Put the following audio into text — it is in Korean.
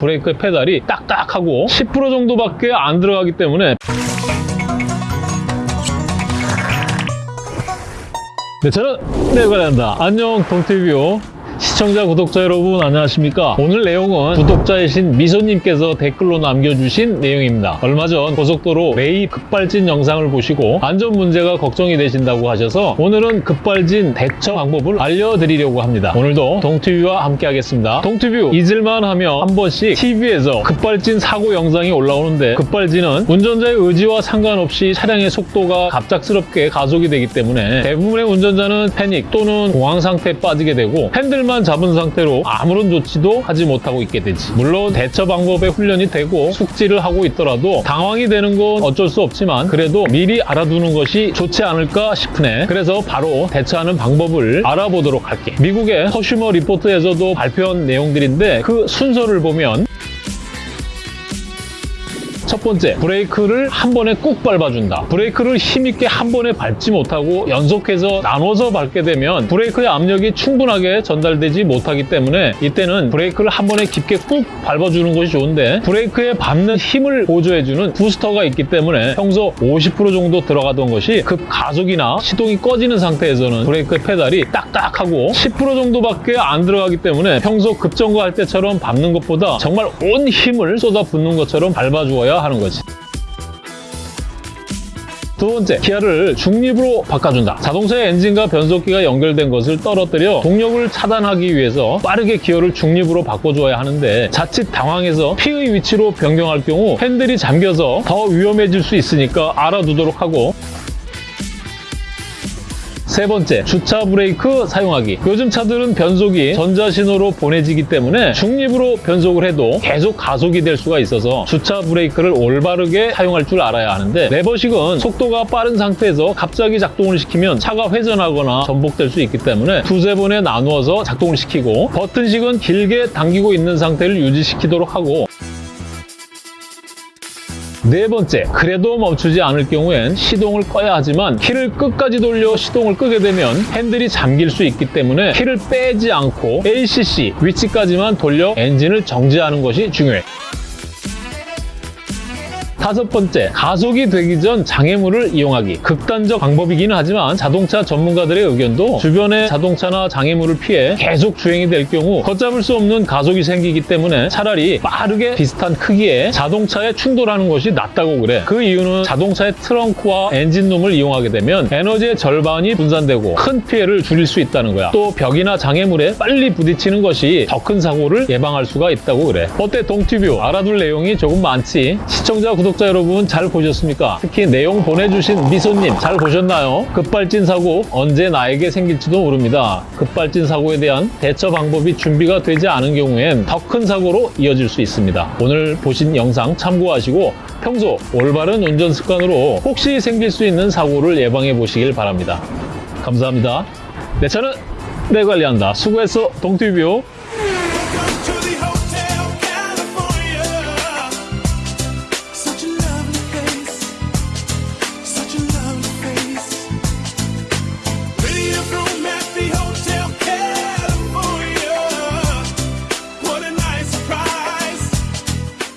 브레이크 페달이 딱딱하고 10% 정도밖에 안 들어가기 때문에 네, 저는 내관한다. 안녕 동티뷰 시청자, 구독자 여러분 안녕하십니까? 오늘 내용은 구독자이신 미소님께서 댓글로 남겨주신 내용입니다. 얼마 전 고속도로 레이 급발진 영상을 보시고 안전 문제가 걱정이 되신다고 하셔서 오늘은 급발진 대처 방법을 알려드리려고 합니다. 오늘도 동티뷰와 함께 하겠습니다. 동티뷰 잊을만 하면 한 번씩 TV에서 급발진 사고 영상이 올라오는데 급발진은 운전자의 의지와 상관없이 차량의 속도가 갑작스럽게 가속이 되기 때문에 대부분의 운전자는 패닉 또는 공황 상태에 빠지게 되고 핸들 만 잡은 상태로 아무런 조치도 하지 못하고 있게 되지. 물론 대처 방법에 훈련이 되고 숙지를 하고 있더라도 당황이 되는 건 어쩔 수 없지만 그래도 미리 알아두는 것이 좋지 않을까 싶으네. 그래서 바로 대처하는 방법을 알아보도록 할게. 미국의 Consumer Report에서도 발표한 내용들인데 그 순서를 보면 첫 번째, 브레이크를 한 번에 꾹 밟아준다. 브레이크를 힘있게 한 번에 밟지 못하고 연속해서 나눠서 밟게 되면 브레이크의 압력이 충분하게 전달되지 못하기 때문에 이때는 브레이크를 한 번에 깊게 꾹 밟아주는 것이 좋은데 브레이크에 밟는 힘을 보조해주는 부스터가 있기 때문에 평소 50% 정도 들어가던 것이 급 가속이나 시동이 꺼지는 상태에서는 브레이크 페달이 딱딱하고 10% 정도밖에 안 들어가기 때문에 평소 급정거할 때처럼 밟는 것보다 정말 온 힘을 쏟아붓는 것처럼 밟아주어야 하는 거지. 두 번째, 기어를 중립으로 바꿔준다. 자동차의 엔진과 변속기가 연결된 것을 떨어뜨려 동력을 차단하기 위해서 빠르게 기어를 중립으로 바꿔줘야 하는데 자칫 당황해서 P의 위치로 변경할 경우 핸들이 잠겨서 더 위험해질 수 있으니까 알아두도록 하고 세 번째, 주차 브레이크 사용하기. 요즘 차들은 변속이 전자신호로 보내지기 때문에 중립으로 변속을 해도 계속 가속이 될 수가 있어서 주차 브레이크를 올바르게 사용할 줄 알아야 하는데 레버식은 속도가 빠른 상태에서 갑자기 작동을 시키면 차가 회전하거나 전복될 수 있기 때문에 두세 번에 나누어서 작동을 시키고 버튼식은 길게 당기고 있는 상태를 유지시키도록 하고 네 번째, 그래도 멈추지 않을 경우엔 시동을 꺼야 하지만 키를 끝까지 돌려 시동을 끄게 되면 핸들이 잠길 수 있기 때문에 키를 빼지 않고 ACC 위치까지만 돌려 엔진을 정지하는 것이 중요해. 다섯 번째, 가속이 되기 전 장애물을 이용하기. 극단적 방법이기는 하지만 자동차 전문가들의 의견도 주변의 자동차나 장애물을 피해 계속 주행이 될 경우 걷잡을 수 없는 가속이 생기기 때문에 차라리 빠르게 비슷한 크기의 자동차에 충돌하는 것이 낫다고 그래. 그 이유는 자동차의 트렁크와 엔진룸을 이용하게 되면 에너지의 절반이 분산되고 큰 피해를 줄일 수 있다는 거야. 또 벽이나 장애물에 빨리 부딪히는 것이 더 큰 사고를 예방할 수가 있다고 그래. 어때 동티뷰 알아둘 내용이 조금 많지? 시청자 구독자 여러분 잘 보셨습니까? 특히 내용 보내주신 미소님 잘 보셨나요? 급발진 사고 언제 나에게 생길지도 모릅니다. 급발진 사고에 대한 대처 방법이 준비가 되지 않은 경우엔 더 큰 사고로 이어질 수 있습니다. 오늘 보신 영상 참고하시고 평소 올바른 운전 습관으로 혹시 생길 수 있는 사고를 예방해 보시길 바랍니다. 감사합니다. 내 차는 내 관리한다. 수고했어, 동티뷰.